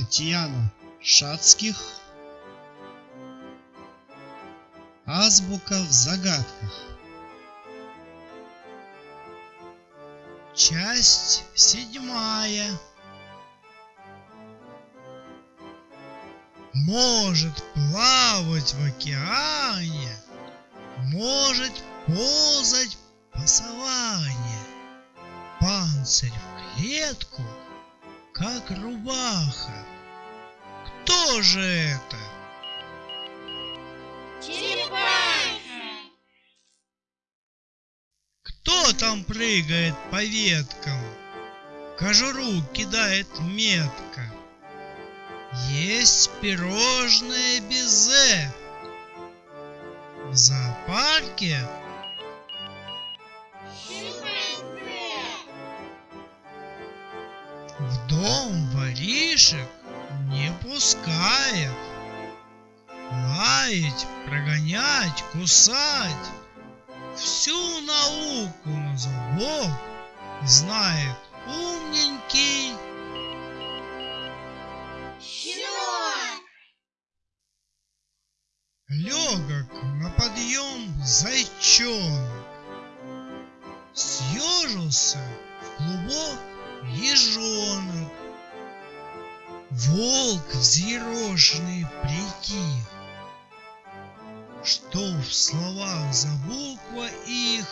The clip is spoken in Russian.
Татьяна Шацких. Азбука в загадках. Часть седьмая. Может плавать в океане, Может ползать по саванне, Панцирь в клетку, как рубаха. Кто же это? Черепаха! Кто там прыгает по веткам? Кожуру кидает метко. Есть пирожное безе. В зоопарке в дом воришек не пускает. Лаять, прогонять, кусать. Всю науку на зубок знает умненький Щенок! Легок на подъем зайчонок. Съежился в клубок ежонок. Волк взъерошенный притих. Что в словах за буква их